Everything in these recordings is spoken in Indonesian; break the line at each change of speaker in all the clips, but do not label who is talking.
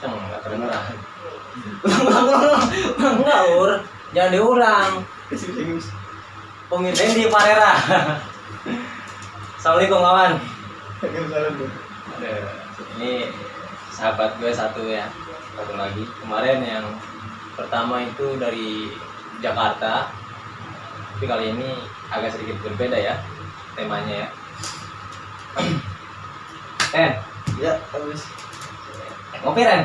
kenceng nggak kedengeran. Enggak ur. Jangan diulang. Pemirsa di Parera. Assalamualaikum kawan. Ini sahabat gue satu ya. Satu lagi. Kemarin yang pertama itu dari Jakarta. Tapi kali ini agak sedikit berbeda ya temanya ya. Ren
ya habis
ngopi Ren?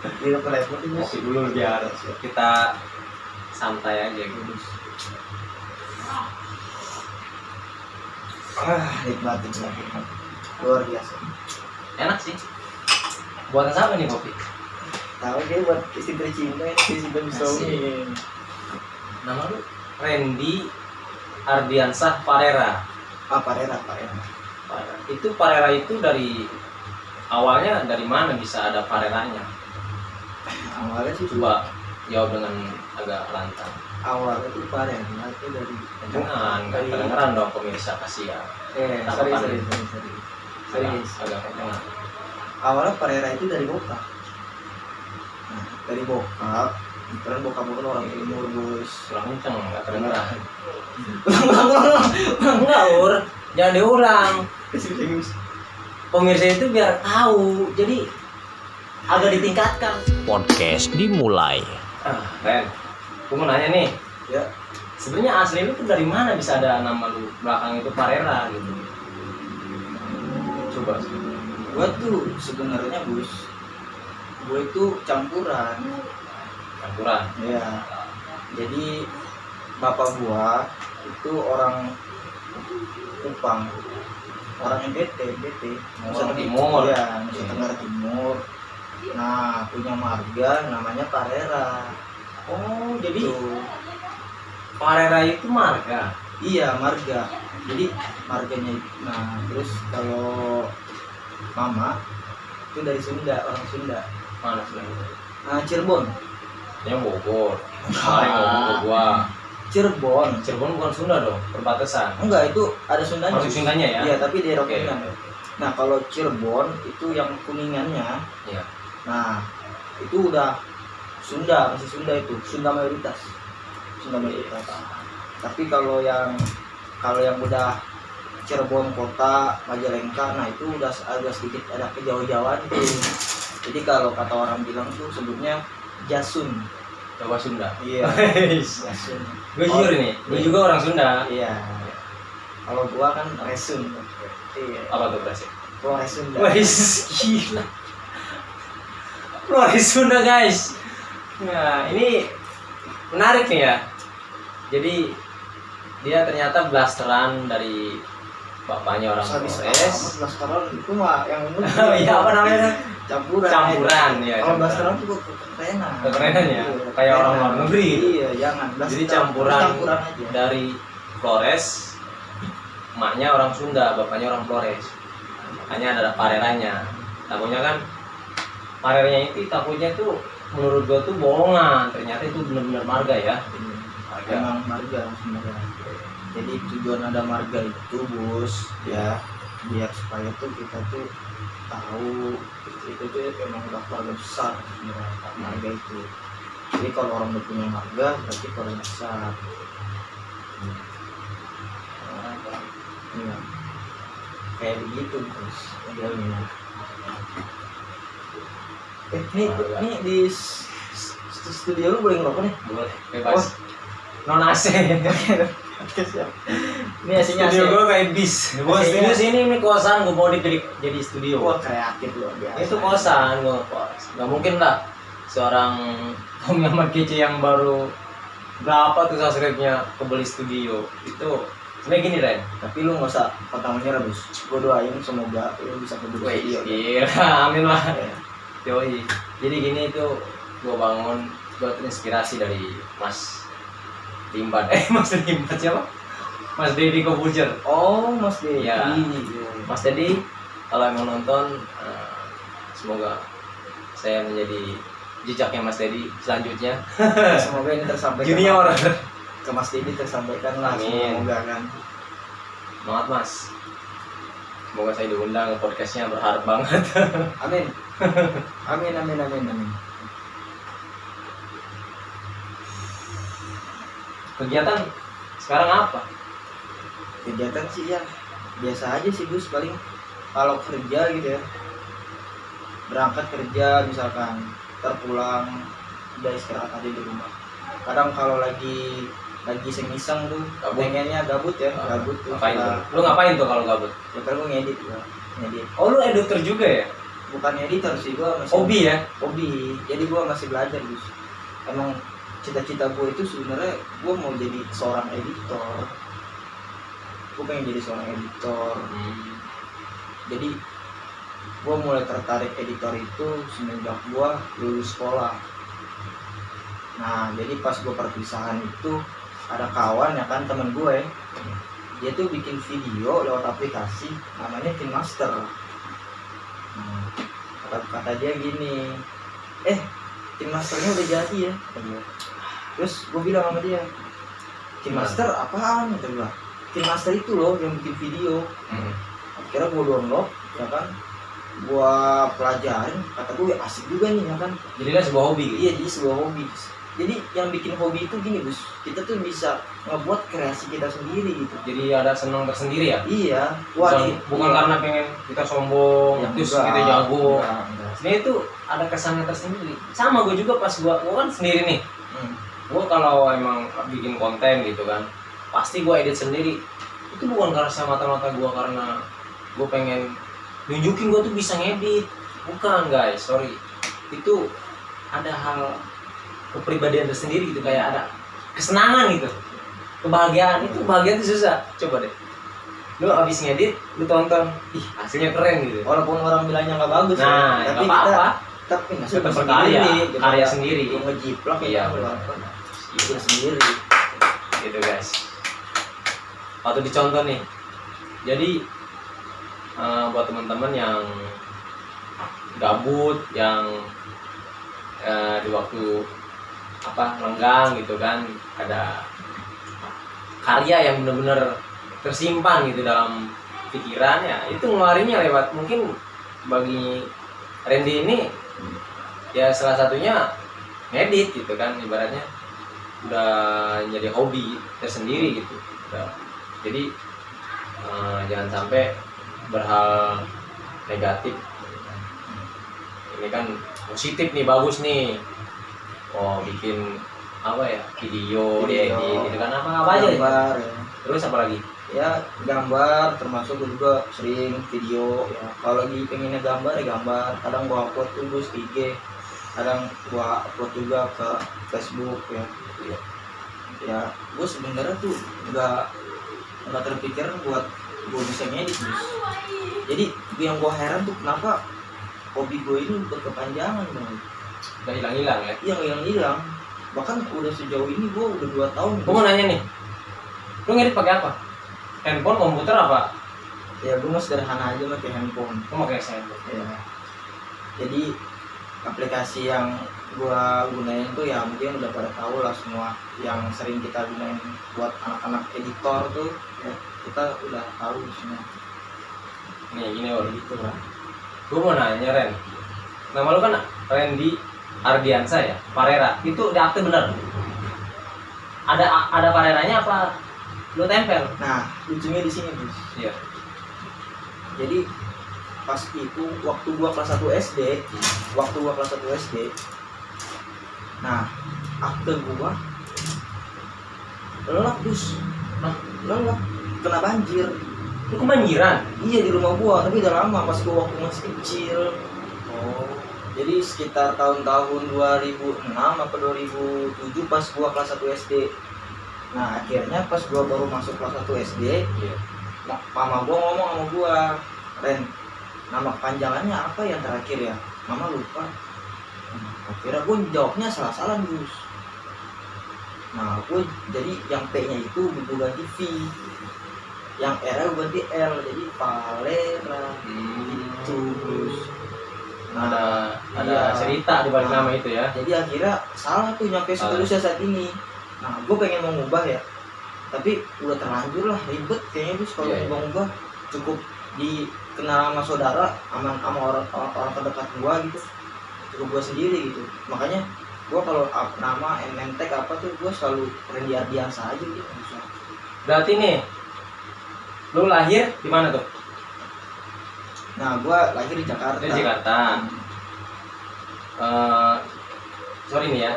Di telepon ini
ngopi dulu biar kita santai aja gitu
ah nikmat nikmat luar biasa.
Enak sih. Buatan siapa nih kopi?
Tahu dia buat istri tercinta ini istri suami
nama lu? Randy Ardiansah Parera.
Apa rera apa rera
Parera. itu Parera itu dari awalnya dari mana bisa ada Pareranya
awalnya sih
coba jawab dengan agak lantang.
Awalnya tuh parera itu dari
jangan nggak kedengeran dong pemirsa kasihan.
Eh sorry sorry sorry sorry.
Agak,
serius
agak kedengeran.
Awalnya parera itu dari bokap nah, dari bokap Karena bokap gue kan orang timur bos
kurang kenceng nggak kedengeran.
Ulang ulang ulang
enggak ur jangan diulang pemirsa itu biar tahu jadi agak ditingkatkan.
Podcast dimulai.
ah Ren gue mau nanya nih.
Ya.
Sebenarnya asli lu tuh dari mana bisa ada nama lu belakang itu Parera gitu? Coba.
Gue tuh sebenarnya bos gue itu campuran.
Campuran?
Ya jadi bapak gua itu orang Kupang orang NTT NTT
Orang Timur.
ya Nusa. Tenggara Timur. Nah punya marga namanya Parera.
Oh jadi
Tuh.
Parera itu marga?
Iya marga. Jadi marganya nah terus kalau mama itu dari Sunda orang Sunda.
Mana sebenarnya
nah Cirebon.
Yang Bogor. Ngomong ke gua
Cirebon.
Cirebon bukan Sunda dong perbatasan.
Enggak itu ada Sundanya.
Masuk Sundanya ya?
Iya tapi daerah
oke
Kuningan nah kalau Cirebon itu yang kuningannya.
Iya.
nah itu udah Sunda masih Sunda itu. Sunda mayoritas. Sunda mayoritas. Tapi kalau yang kalau yang udah Cirebon kota Majalengka nah itu udah agak sedikit ada kejauh-jauhan. Jadi kalau kata orang bilang tuh sebutnya Jasun
Jawa Sunda.
Iya.
Gue jujur nih gue juga orang Sunda.
Iya. Kalau gua kan Resun. Iya.
Apa tuh berarti
Flores Sunda.
Wais, gila. Flores Sunda guys. Nah ini menarik nih ya. Jadi dia ternyata blasteran dari bapaknya orang Flores
amat blasteran. Itu mah yang
Oh iya apa namanya
campuran.
Campuran ya
kalau blasteran tuh kekerenan
Kekerenan ya?
Iya,
Kayak orang luar negeri.
Iya jangan.
Jadi campuran
campuran aja.
dari Flores Emaknya orang Sunda, bapaknya orang Flores. Makanya ada pareranya. Takutnya kan Pareranya itu takutnya tuh menurut gua tuh bohongan. Ternyata itu benar-benar marga ya. Marga.
Emang marga sebenarnya. Jadi tujuan ada marga itu bos ya biar supaya tuh kita tuh tahu itu tuh emang udah keluarga besar sebenarnya marga itu. Jadi kalau orang udah punya marga berarti keluarga besar. Iya. kayak begitu bos modelnya. Eh ini ini di studio lu boleh ngerokok nih?
Boleh bebas non AC
Oke siap. Ini aslinya
studio
AC.
gua kayak bis
AC-nya.
studio sini ini kosan gua mau jadi jadi studio
Wah kreatif luar biasa.
itu kosan gua kos nggak mungkin lah seorang Tom Ahmad Kece yang baru berapa tuh subscribe-nya kebeli studio itu sebenarnya gini Ren
Tapi lu nggak usah pantang menyerah bos. Gue doain semoga lu bisa kedua
Wih,
studio.
gila, amin lah.
Ya.
Yoi. Jadi gini tuh gua bangun gua terinspirasi dari Mas Limbat. Eh, Mas Limbat siapa? Mas Dedi Kobuzer.
Oh Mas Dedi.
Iya.
Iya.
Mas Dedi kalau emang nonton eh, semoga saya menjadi jejaknya Mas Dedi selanjutnya.
Semoga ini tersampaikan.
Junior.
Ke Mas Dedi tersampaikan lah.
Amin.
Semoga kan.
Semangat Mas. semoga saya diundang ke podcastnya berharap banget
amin amin amin amin amin
kegiatan sekarang apa?
Kegiatan sih ya. Biasa aja sih Gus paling kalau kerja gitu ya. Berangkat kerja misalkan terpulang udah istirahat aja di rumah. Kadang kalau lagi lagi iseng-iseng tuh
Gabut.
pengennya gabut ya
Ah,
gabut tuh.
ngapain tuh? Lu ngapain tuh kalau gabut?
Ya kan gue ngedit gua ngedit.
Oh lu editor juga ya?
Bukan editor sih gua masih
hobi ya?
hobi. Jadi gua masih belajar Gus. Emang cita-cita gue itu sebenarnya gue mau jadi seorang editor. Gue pengen jadi seorang editor.
Hmm.
jadi gue mulai tertarik editor itu semenjak gue lulus sekolah. Nah jadi pas gue perpisahan itu ada kawan ya kan temen gue dia tuh bikin video lewat aplikasi namanya Master nah, kata, kata dia gini eh Masternya udah jadi ya. Dia. terus gue bilang sama dia Master apaan? Kata gue Master itu loh yang bikin video.
Hmm.
akhirnya gue download ya kan? Gua pelajarin kata gue asik juga nih ya kan?
Jadilah sebuah hobi.
Iya jadi sebuah hobi. Jadi yang bikin hobi itu gini Gus. Kita tuh bisa ngebuat kreasi kita sendiri gitu.
Jadi ada senang tersendiri ya?
Iya. Wah
bukan,
nih
bukan
iya.
karena pengen kita sombong
Ya,
terus
enggak,
kita jago.
Enggak, enggak.
Sebenarnya itu ada kesannya tersendiri. Sama gue juga pas gue gue kan sendiri nih.
Hmm.
gue kalau emang bikin konten gitu kan pasti gue edit sendiri. Itu bukan karena semata-mata gue karena gue pengen nunjukin gue tuh bisa ngedit. Bukan guys sorry. Itu ada hal kepribadian tersendiri gitu kayak ada kesenangan gitu. Kebahagiaan itu kebahagiaan itu susah? Coba deh lu abis ngedit lu tonton. Ih hasilnya keren gitu.
Walaupun orang bilangnya nggak bagus ya,
nah
tapi
nggak
kita
apa-apa.
tapi
tetap berkarya karya sendiri.
Gue ngejiplak
Iya,
ya itu sendiri.
Gitu guys. Waktu dicontoh nih. Jadi eh, buat teman-teman yang gabut yang eh, di waktu apa lenggang gitu kan ada karya yang bener-bener tersimpan gitu dalam pikiran ya itu ngeluarinnya lewat mungkin bagi Randy ini ya salah satunya ngedit gitu kan ibaratnya udah jadi hobi tersendiri gitu Udah. jadi eh, jangan sampai berhal negatif ini kan positif nih bagus nih oh bikin apa ya video,
Video.
diedit gitu kan apa apa aja
ya.
terus apa lagi
ya gambar termasuk gue juga sering video ya. Kalau lagi pengennya gambar ya gambar. Kadang gua upload Gus ke IG kadang gua upload juga ke Facebook ya.
Iya.
ya gue sebenarnya tuh nggak nggak terpikir buat gue bisa ngedit Gus. Jadi yang gua heran tuh kenapa hobi gue ini berkepanjangan bang.
Udah hilang-hilang ya?
Yang hilang hilang bahkan udah sejauh ini gue udah dua tahun
gue mau nanya nih lu ngedit pakai apa handphone komputer apa?
Ya gue mah sederhana aja pakai handphone.
Lu pakai handphone.
Ya. Jadi aplikasi yang gua gunain tuh ya mungkin udah pada tahu lah semua yang sering kita gunain buat anak-anak editor tuh. Ya, kita udah tahu semua
nih gini Ol.
gitu lah.
gue mau nanya Ren. Nama lu kan Randy Ardiansa ya? Parera. Itu udah aktif bener? Ada ada Pareranya apa lu tempel
Nah lucunya di sini Gus.
iya
Jadi pas itu waktu gua kelas 1 SD, waktu gua kelas 1 SD, nah akte gua lelap Gus,
Hah?
lelap kena banjir.
lu kebanjiran
Iya di rumah gua, tapi udah lama pas gua waktu masih kecil.
oh
Jadi sekitar tahun-tahun 2006 apa 2007 pas gua kelas 1 SD. Nah, akhirnya pas gua baru masuk kelas 1 SD,
iya
ma- mama gua ngomong sama gua, "Ren, nama panjangannya apa yang terakhir ya?" Mama lupa. Nah, akhirnya gua jawabnya salah-salah, Gus. Nah, gua jadi yang P-nya itu gua ganti V. Yang R-nya ganti L, jadi Palera itu, Gus.
Hmm. ada ada
iya.
cerita di balik
Nah.
nama itu ya
jadi akhirnya salah tuh nyampe seterusnya saat ini nah gue pengen mau ngubah ya. Tapi udah terlanjur lah ribet kayaknya terus kalau
Iya, iya.
mau ngubah cukup di kenal sama saudara sama sama orang orang, orang terdekat gua gitu. Cukup gua sendiri gitu. Makanya gua kalau nama MNTek apa tuh gua selalu Randy Ardiansa aja gitu
berarti nih lu lahir di mana tuh?
Nah gua lahir di Jakarta.
Di Jakarta. Eh, sorry nih ya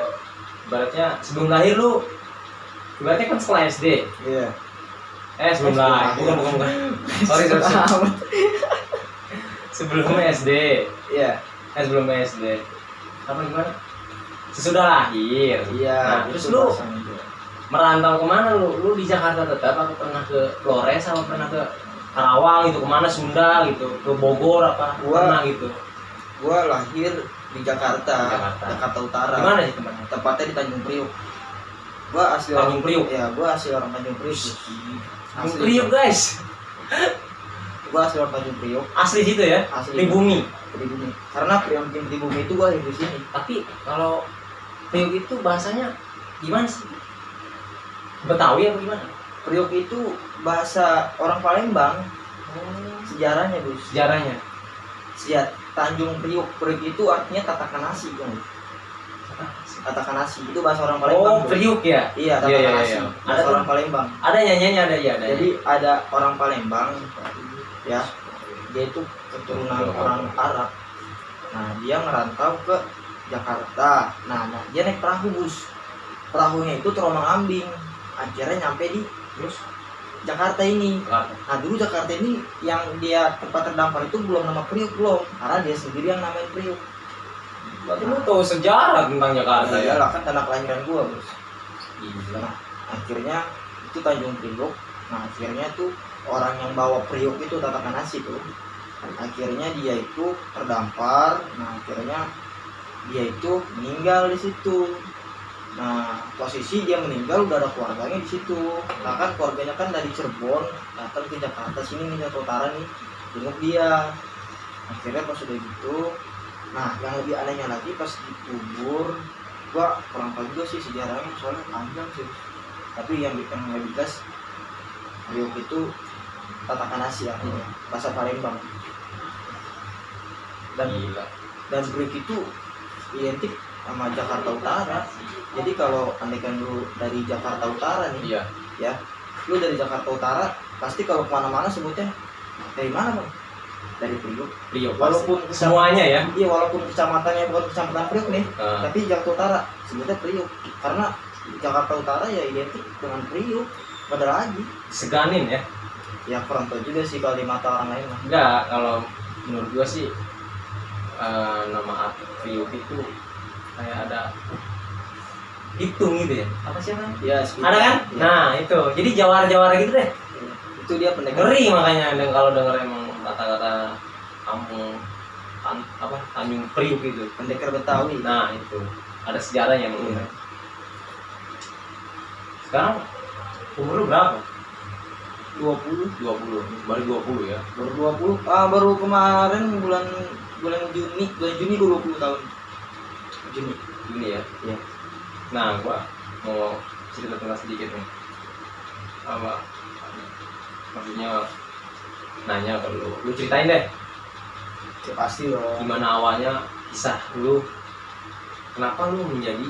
ibaratnya sebelum lahir lu ibaratnya kan sekolah SD
iya.
Eh sebelum lahir. bukan bukan bukan. Sorry sorry, sorry. sebelum SD
iya.
Eh sebelum SD apa gimana? Sesudah lahir.
Iya
nah, terus lu merantau ke mana lu? Lu di Jakarta tetap apa pernah ke Flores apa pernah ke Karawang gitu? Ke mana Sunda gitu? Ke Bogor apa?
Gua-
pernah gitu?
gua lahir di Jakarta
Jakarta.
Jakarta Utara.
Di mana sih tempatnya?
Tepatnya di Tanjung Priuk. Gua asli
Tanjung Priuk?
Ya gua asli orang Tanjung Priuk.
Tanjung. Priuk guys.
Gua asli orang Tanjung Priuk.
Asli situ ya?
Asli.
Di bumi?
Di bumi. Karena Priuk di bumi itu gua hidup di sini.
Tapi kalau Priuk itu bahasanya gimana sih? Betawi apa gimana?
Priuk itu bahasa orang Palembang. Sejarahnya Gus.
Sejarahnya?
Sejarah Tanjung Priuk. Priuk itu artinya tatakan nasi kan tatakan nasi. Itu bahasa orang Palembang
oh. Priuk ya?
Iya
Iya,
tatakan
iya,
nasi.
iya.
bahasa
Ada
orang Palembang.
Ada nyanyiannya ada ya ada
jadi ada orang Palembang ya dia itu keturunan orang Arab. Nah dia ngerantau ke Jakarta. Nah, nah dia naik perahu bus. Perahunya itu terombang ambing. Akhirnya nyampe di
terus
Jakarta ini
Jakarta.
nah dulu Jakarta ini yang dia tempat terdampar itu belum nama Priuk belum karena dia sendiri yang namain Priuk
berarti lu tahu sejarah tentang Jakarta
nah,
ya
iyalah kan tanah kelahiran gua bos
Gila.
Nah, akhirnya itu Tanjung Priok. Nah, akhirnya tuh orang yang bawa Priok itu tatakan nasi tuh. Akhirnya dia itu terdampar. Nah, akhirnya dia itu meninggal di situ. Nah, posisi dia meninggal udah ada keluarganya di situ. Nah, kan keluarganya kan dari Cirebon datang ke Jakarta sini nih Jakarta Utara nih jenguk dia. Akhirnya pas udah gitu, nah yang lebih anehnya lagi pas dikubur gua kurang tahu juga sih sejarahnya soalnya panjang sih tapi yang bikin lebih jelas Priok itu tatakan nasi artinya bahasa Palembang dan
Gila.
dan Priok itu identik sama Jakarta Utara. Jadi kalau andaikan lu dari Jakarta Utara nih
iya.
ya lu dari Jakarta Utara pasti kalau ke mana-mana sebutnya dari mana bang? Dari Priok
Priuk
walaupun
semuanya ya?
Iya walaupun kecamatannya bukan kecamatan Priok nih
Eh,
tapi Jakarta Utara sebutnya Priuk. Karena Jakarta Utara ya identik dengan Priuk. Pada lagi.
Seganin ya?
Ya kurang tahu juga sih kalau di mata orang lain mah
enggak kalau menurut gua sih eh, nama Priuk itu kayak ada hitung gitu ya. Apa sih kan
ya sekitar-
ada kan?
ya.
nah itu. Jadi jawara-jawara gitu deh.
Itu dia pendekar.
Ngeri makanya dan kalau denger emang kata-kata kampung Tan- apa Tanjung Priuk gitu.
Pendekar Betawi.
Nah itu. Ada sejarahnya mungkin
Iya.
sekarang umur lu berapa?
20
20 baru 20 ya?
Baru 20 ah baru kemarin bulan bulan Juni bulan Juni gue 20 tahun Juni
Juni ya.
Iya.
nah gua mau cerita tentang sedikit nih. Apa? Maksudnya nanya ke lu lu ceritain deh.
Ya pasti loh
gimana awalnya kisah lu? Kenapa lu menjadi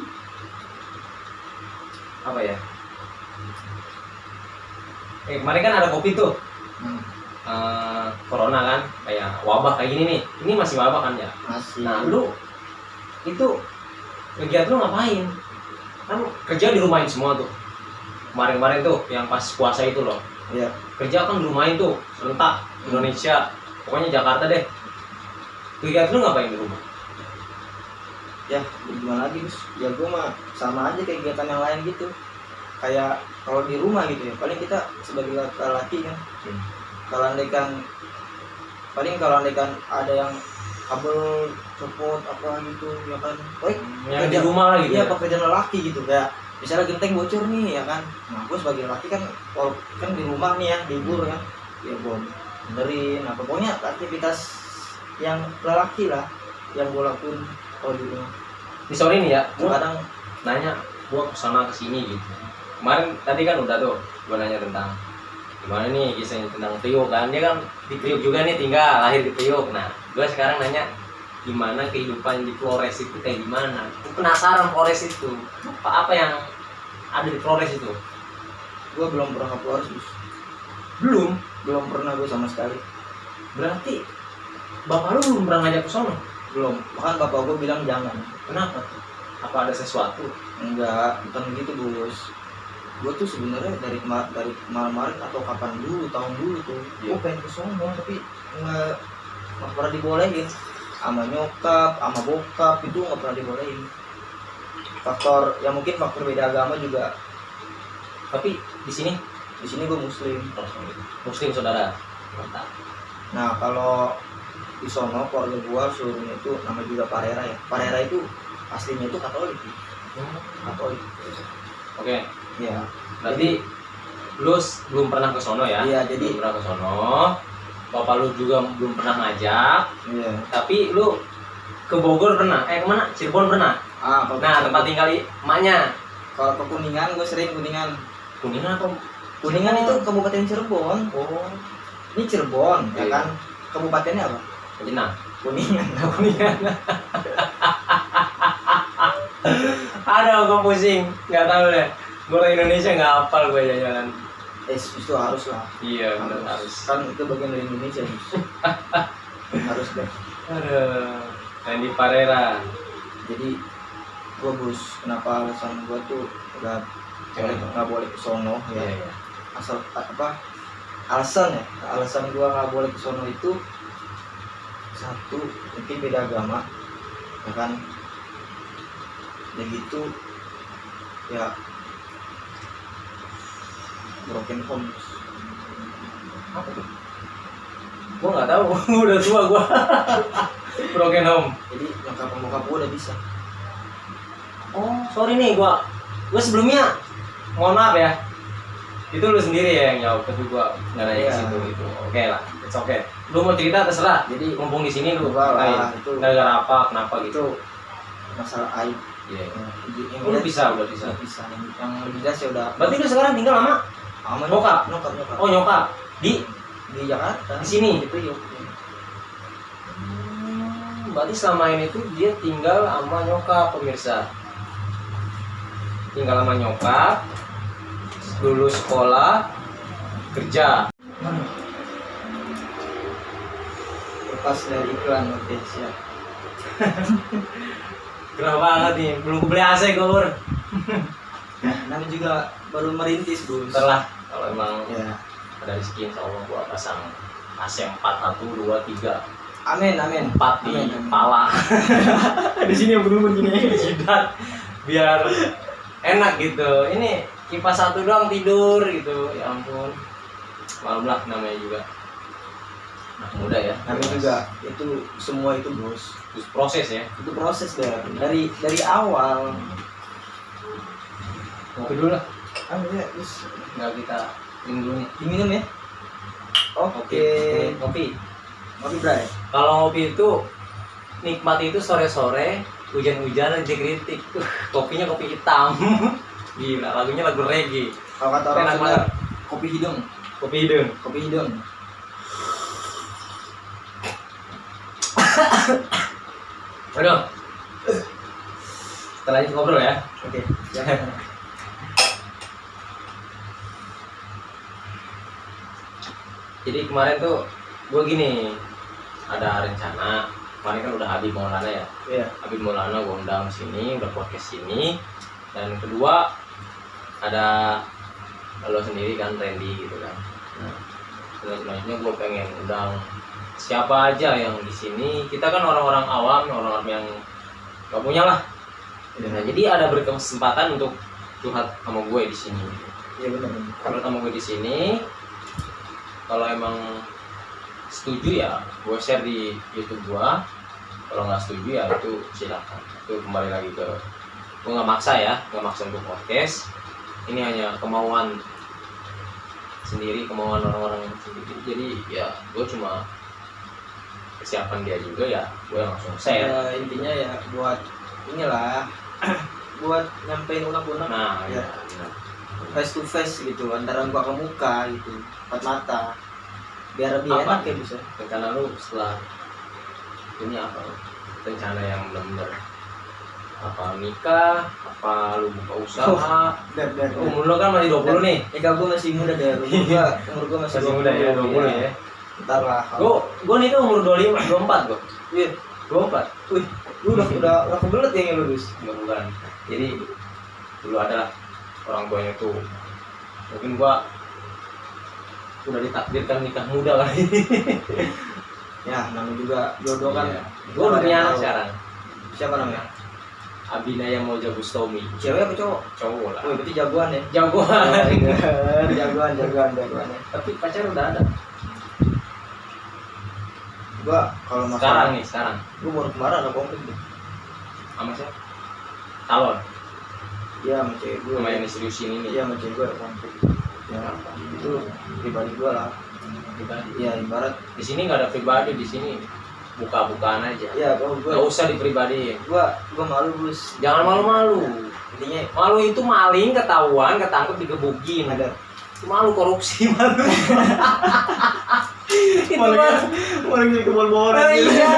apa ya? Eh kemarin kan ada kopi tuh.
Hmm,
eh, corona kan? Kayak wabah kayak gini nih. Ini masih wabah kan ya?
Masih.
Nah lu itu kegiatan lu ngapain? Kan kerja di rumahin semua tuh. Kemarin-kemarin tuh yang pas puasa itu loh.
Ya
kerja kan di rumahin tuh serentak Indonesia. Pokoknya Jakarta deh. Kegiatan lu ngapain di rumah?
Ya gimana lagi Gus? Ya gue mah sama aja kayak kegiatan yang lain gitu. Kayak kalau di rumah gitu ya paling kita sebagai laki-laki kan.
Hmm.
kalau andaikan paling kalau andaikan ada yang kabel copot apa gitu ya kan? Baik
yang di rumah lah gitu
iya
ya.
pekerjaan lelaki gitu kayak misalnya genteng bocor nih ya kan? Nah gue sebagai laki kan kalau kan di rumah nih ya libur kan ya. Gue benerin apa pokoknya aktivitas yang lelaki lah yang gue lakuin kalau di rumah.
Ini sorry nih ya gua
kadang
nanya gua ke sana ke sini gitu. Kemarin tadi kan udah tuh gua nanya tentang gimana nih kisahnya tentang Priok kan? Dia kan di Priok juga nih tinggal lahir di Priok. Nah gue sekarang nanya gimana kehidupan di Flores itu kayak gimana. Gua penasaran Flores itu. Apa apa yang ada di Flores itu?
Gue belum pernah ke Flores Gus.
belum?
Belum pernah gue sama sekali.
Berarti bapak lu belum pernah ngajak ke sono?
Belum. Bahkan bapak gue bilang jangan.
Kenapa? Tuh apa ada sesuatu?
Enggak. Bukan gitu Gus. Gue tuh sebenarnya dari dari kemarin-kemarin atau kapan dulu tahun dulu tuh gue
Iya.
pengen ke sono tapi nggak nggak pernah dibolehin sama nyokap sama bokap itu nggak pernah dibolehin. Faktor ya mungkin faktor beda agama juga.
Tapi di sini
di sini gue muslim.
Muslim saudara. Mantap.
Nah kalau di sono keluarga gua seluruhnya itu nama juga Parera ya. Parera itu aslinya itu Katolik. Katolik.
Oke.
Ya
berarti lu s- belum pernah ke sono ya?
Iya jadi
belum pernah ke sono bapak lu juga belum pernah ngajak.
Iya.
Tapi lu ke Bogor pernah? Eh ke mana Cirebon pernah?
Ah
nah tempat tinggal emaknya.
Kalau ke Kuningan gue sering Kuningan.
Kuningan apa?
Kuningan itu kabupaten Cirebon.
Oh.
Ini Cirebon ya
Iya.
kan? Kabupatennya apa?
Jenang
Kuningan
kuningan. Ada gue pusing. Nggak tahu deh. Gue orang Indonesia nggak hafal gue jalan
eh itu harus lah.
Iya benar
harus.
Harus
kan itu bagian dari Indonesia harus deh.
Aduh Randy Parera.
Jadi gua bus kenapa alasan gua tuh nggak boleh nggak boleh ke sono ya.
Iya, iya.
asal apa alasan ya? Alasan gua nggak boleh ke sono itu satu mungkin beda agama ya kan? Dan gitu ya broken home
apa tuh? Gue nggak tahu. Udah tua gue broken home.
Jadi nyokap bokap gua udah bisa.
Oh sorry nih gue gue sebelumnya mohon maaf ya. Itu lu sendiri ya yang jawab tapi gue nggak nanya
Iya.
situ itu oke lah it's okay. Lu mau cerita terserah.
Jadi
mumpung di sini lu
Gua lah, itu
gara-gara apa kenapa gitu?
itu masalah aib.
Iya.
Ya, yang
Oh, lu bisa udah bisa.
Bisa yang, yang lebih jelas ya udah.
Berarti lu sekarang tinggal lama
sama nyokap nyokap.
oh nyokap. Di?
Di Jakarta.
Di sini?
itu yuk
Hmm, berarti selama ini tuh dia tinggal sama nyokap pemirsa. Tinggal sama nyokap lulus sekolah kerja.
Lepas dari iklan oke siap.
Gerah banget nih. Belum beli AC gue
nah namanya juga baru merintis Gus
Ntar lah kalau emang
ya
ada rezeki insya Allah gua pasang AC 4 1 2 3
amin amin.
4 di kepala di sini yang bener gini. Jidat. Biar enak gitu. Ini kipas satu doang tidur gitu. Ya ampun. Malam lah namanya juga. Anak muda ya.
Namanya juga. Itu semua itu bos.
Terus proses ya.
Itu proses deh dari dari awal.
Kopi dulu lah
ah ya terus
nggak kita minum dulu nih.
Diminum ya? Oke.
Kopi.
Kopi bray
kalau kopi itu nikmat itu sore-sore hujan-hujan kritik uh, kopinya kopi hitam. Gila lagunya lagu reggae.
Kalau kata orang
Enak
Sunda kopi hidung.
Kopi hidung.
Kopi hidung.
Aduh. Kita lanjut ngobrol ya.
Oke siap
jadi kemarin tuh gue gini ada rencana kemarin kan udah Habib Maulana ya?
Iya.
Habib Maulana gue undang sini udah podcast sini. Dan kedua ada lo sendiri kan Randy gitu kan? Nah selanjutnya gue pengen undang siapa aja yang di sini. Kita kan orang-orang awam orang-orang yang gak punya lah. Nah jadi ada berkesempatan untuk curhat sama gue di sini.
Iya benar. Benar.
kalau sama gue di sini kalau emang setuju ya gue share di YouTube gue kalau nggak setuju ya itu silakan. Itu kembali lagi ke gue nggak maksa ya nggak maksa untuk podcast. Ini hanya kemauan sendiri kemauan orang-orang sendiri. Jadi ya gue cuma kesiapan dia juga ya gue langsung share.
Ya, intinya ya buat inilah buat nyampein unek-unek.
Nah
Ya.
ya, nah.
Face to face gitu antara muka ke muka gitu empat mata. Biar lebih
Apa?
enak ya bisa
rencana lu setelah ini apa? Lu? rencana yang benar-benar apa nikah? Apa lu buka usaha?
Biar biar
umur lu kan masih 20 nih.
Eka gue masih muda deh umur gue umur gue masih,
masih muda ya 20 ya.
Ntar lah.
Gua gua nih tuh umur 25 24 gua.
Iya.
24
wih lu udah udah udah kebelet ya lulus
enggak bukan. Jadi dulu ada orang tuanya tuh. Mungkin gua udah ditakdirkan nikah muda kali
ya namanya juga jodoh kan.
Iya. gua udah punya anak sekarang.
Siapa namanya?
Abinaya Moja Bustomi
cewek apa cowok?
Cowok lah.
Wih berarti jagoan ya?
Jagoan.
Jagoan jagoan jagoan ya.
Tapi pacar udah ada.
Gua kalau
sekarang
masalah
nih sekarang.
Gua baru kemarin ada konflik tuh
sama siapa? Calon
iya sama cewek gue
sama yang diseriusin ini
iya sama cewek gue ada konflik. Ya itu pribadi gua lah.
Pribadi.
Ya ibarat.
Di sini nggak ada pribadi di sini buka-bukaan aja.
Ya kalau
nggak
gua
usah dipribadiin.
gua gua malu bus
jangan malu-malu.
Intinya
malu itu maling ketahuan ketangkep digebukin.
Ada.
Malu korupsi malu. Mah
orang jadi bawah
Oh, iya.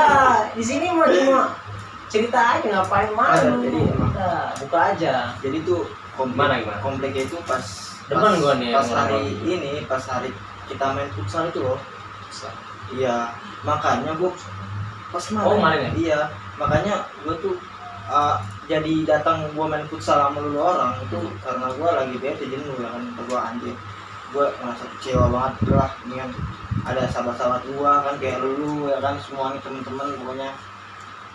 Di sini mah cuma cerita aja ngapain malu?
Ada, jadi.
Udah, buka aja.
Jadi tuh komplek,
Gimana, gimana?
kompleknya itu pas
Demen
pas,
gua nih
pas
yang
hari ini pas hari kita main futsal itu loh. Iya makanya gua pas kemarin,
Oh, kemarin ya?
iya makanya gua tuh uh, jadi datang gua main futsal sama lu orang itu karena gua lagi bete jenuh ya kan gua anjir gua merasa kecewa banget lah dengan ada sahabat-sahabat gua kan kayak lu ya kan semuanya temen-temen pokoknya. ya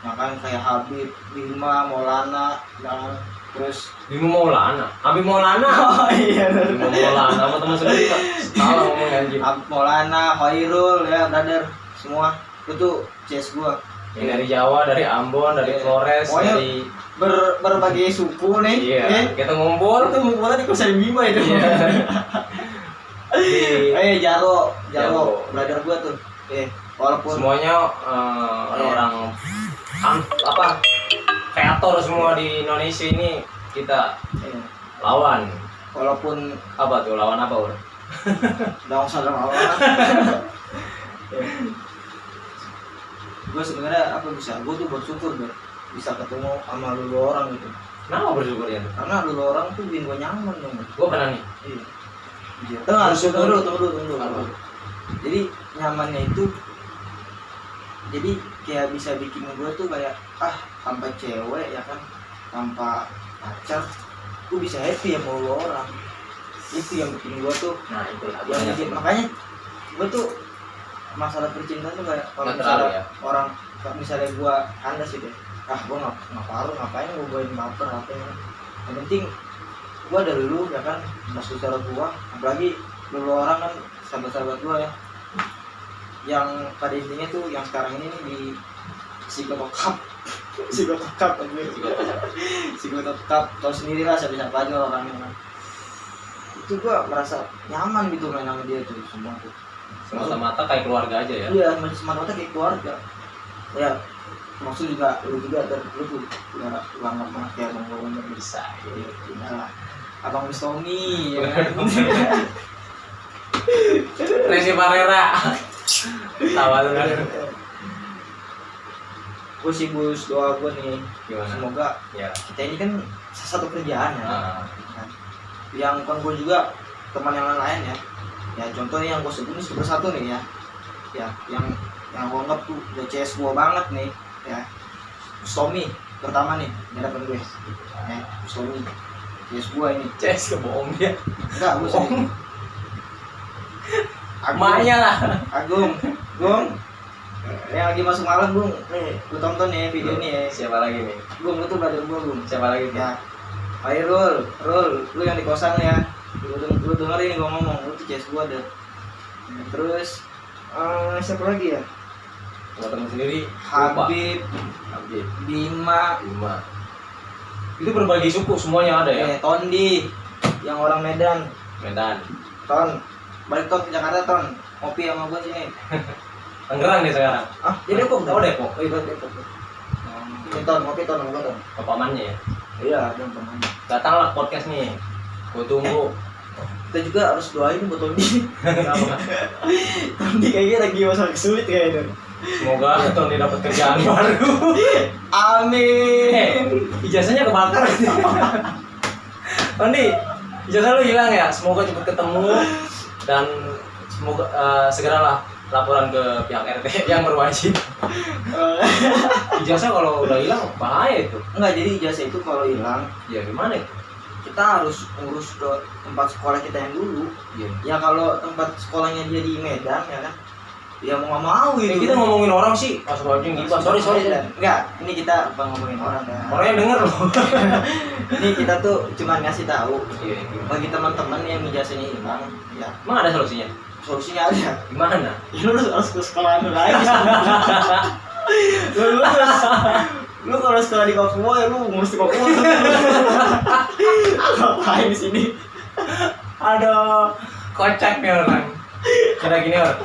kan kayak Habib, Bima, Maulana, ya. Kan terus
Bimo Maulana? Habib Maulana?
Oh iya.
Bimo Maulana sama teman sendiri salah ngomong anjing.
Habib Maulana, Khairul ya brother semua. Itu CS gua.
Yang dari Jawa dari Ambon dari
Iya.
Flores
Pokoknya-
dari
ber berbagai suku nih
iya
nih.
kita ngumpul.
Itu ngumpulnya di kosan Bima itu.
Iya. di
eh Jaro
Jaro.
Jaro. Brother gua tuh. Eh walaupun
semuanya eh, orang-orang am- apa kreator semua di Indonesia ini kita
eh,
lawan
walaupun
apa tuh lawan apa Ur?
Daung sadar Allah gue sebenarnya apa bisa gue tuh bersyukur ber bisa ketemu sama lu orang gitu
Kenapa bersyukur ya?
karena lu orang tuh bikin gue nyaman dong.
Gue pernah nih.
iya Tengah,
Bersyukur.
tunggu dulu, tunggu dulu, tunggu. Jadi nyamannya itu jadi kayak bisa bikin gue tuh kayak ah tanpa cewek ya kan? Tanpa pacar gue bisa happy ya mau lu orang. Itu yang bikin gue tuh
Nah itu
yang bikin makanya gue tuh masalah percintaan tuh kayak kalau misalnya
ya?
orang misalnya gue kandas gitu ya, ah gue nggak nggak paruh ngapain gue buatin baper apa ya? Yang penting gue ada lu ya kan? Mas saudara gue apalagi lu orang kan sahabat-sahabat gue ya yang pada intinya tuh yang sekarang ini nih di psikotokap psikotokap anjir. Psikotokap tau sendiri lah siapa-siapa aja orangnya kan. Itu gua merasa nyaman gitu main sama dia tuh semua tuh.
Semata-mata kayak keluarga aja ya.
iya macam semata kayak keluarga. Ya maksud juga lu juga dan lu tuh ya lama banget kayak bang Wawan
Bisa.
nah, abang Mustomi ya kan?
Resi Parera. Tawa lu. Kan.
gue sih bus doa gue nih.
Gimana?
semoga
Ya.
kita ini kan satu kerjaan ya.
Nah,
yang kan gue juga teman yang lain ya. Ya contohnya yang gue sebut ini super satu nih ya. Ya yang yang gue anggap tuh udah CS gue banget nih ya. Stomi pertama nih hadapan gue ya Stomi. CS gue ini.
Ces kebohong dia.
enggak gue
Bohong. Emaknya lah.
Agung Gung yang lagi masuk malam Gung nih lu tonton ya video ini ya
Siapa lagi nih?
Gung lu tuh brother gue Gung
Siapa lagi nih?
ya ayo Rul Rul lu yang di kosan ya lu, lu dengerin gua ngomong lu tuh CS gua deh terus eh siapa lagi ya
temen sendiri.
Habib
Habib.
Bima
Lima. Itu berbagi suku semuanya ada ya.
eh Tondi yang orang Medan
Medan.
Ton balik Ton ke Jakarta Ton. Ngopi sama gua sini.
Tangerang nih sekarang.
ah jadi Depok
Oh Depok.
oh iya Depok ini Ton ngopi Ton sama gua Ton.
Papamannya ya.
iya Ton teman
Datanglah podcast nih. gue tunggu.
Kita juga harus doain buat Tony? Tony kayaknya lagi masalah sulit kayaknya
semoga Tony dapat kerjaan baru. Eh
amin
ijazahnya kebakar. Tony ijazah lu hilang ya? Semoga cepat ketemu dan semoga eh, segeralah laporan ke pihak RT yang berwajib. Ijazah kalau udah hilang bahaya itu.
Enggak jadi ijazah itu kalau hilang
ya gimana itu?
kita harus ngurus ke tempat sekolah kita yang dulu.
Iya.
ya kalau tempat sekolahnya dia di Medan ya kan ya mau nggak mau
Ya,
gitu.
kita ngomongin orang sih. Pas wajib gitu sorry sorry
enggak ini kita bukan ngomongin orang ya.
Orang yang denger loh.
Ini kita tuh cuma ngasih tahu bagi teman-teman yang ijazahnya hilang ya.
Emang ada solusinya?
Solusinya ada.
Gimana?
Ya lu harus ke sekolah lu lagi. Lu lu harus lu kalau sekolah di Papua ya lu ngurus di Papua ngapain di sini?
Aduh, kocak nih orang. Kira gini orang.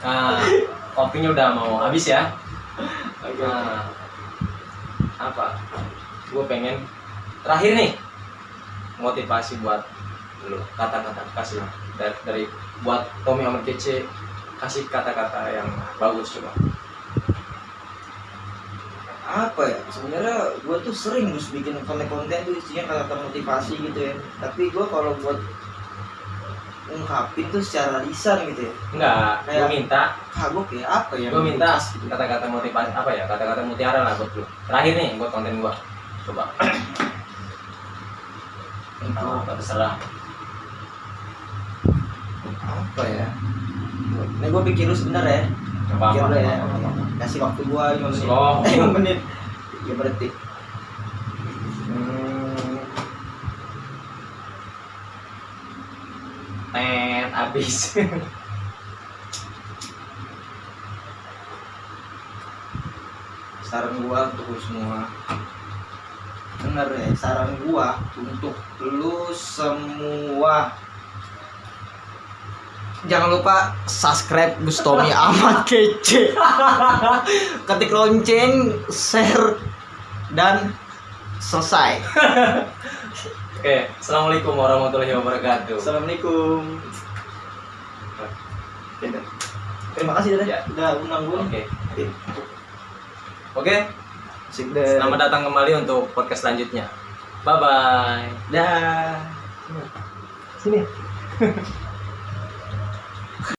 Nah, kopinya udah mau habis ya. Nah, apa? Gue pengen terakhir nih motivasi buat lu kata-kata kasih dari, dari buat Tommy Ahmad Kece kasih kata-kata yang bagus coba.
Apa ya? Sebenarnya gue tuh sering gus bikin konten-konten tuh isinya kata-kata motivasi gitu ya. Tapi gue kalau buat ungkapin tuh secara lisan gitu ya?
Enggak gue
Kayak-
minta.
kagok ya apa ya?
Gue minta kata-kata motivasi apa ya kata-kata mutiara lah buat lu terakhir nih buat konten gua. Coba.
Untuk
apa terserah.
Apa ya? Ini gue pikir lu sebentar ya.
Apa
pikir
apa,
lu ya.
apa, apa, apa.
kasih waktu gue 5 menit.
Slow.
eh 5 menit. Ya berarti
Hmm. Tet, abis.
saran gua untuk lu semua. Bener ya saran gua untuk lu semua. Jangan lupa subscribe Gustomi amat kece. Ketik lonceng share dan selesai.
Oke, assalamualaikum warahmatullahi wabarakatuh.
assalamualaikum terima kasih Dada
Ya.
udah undang gua
Oke,
nih.
oke.
Deh.
Selamat datang kembali untuk podcast selanjutnya. Bye bye.
dah
Sini.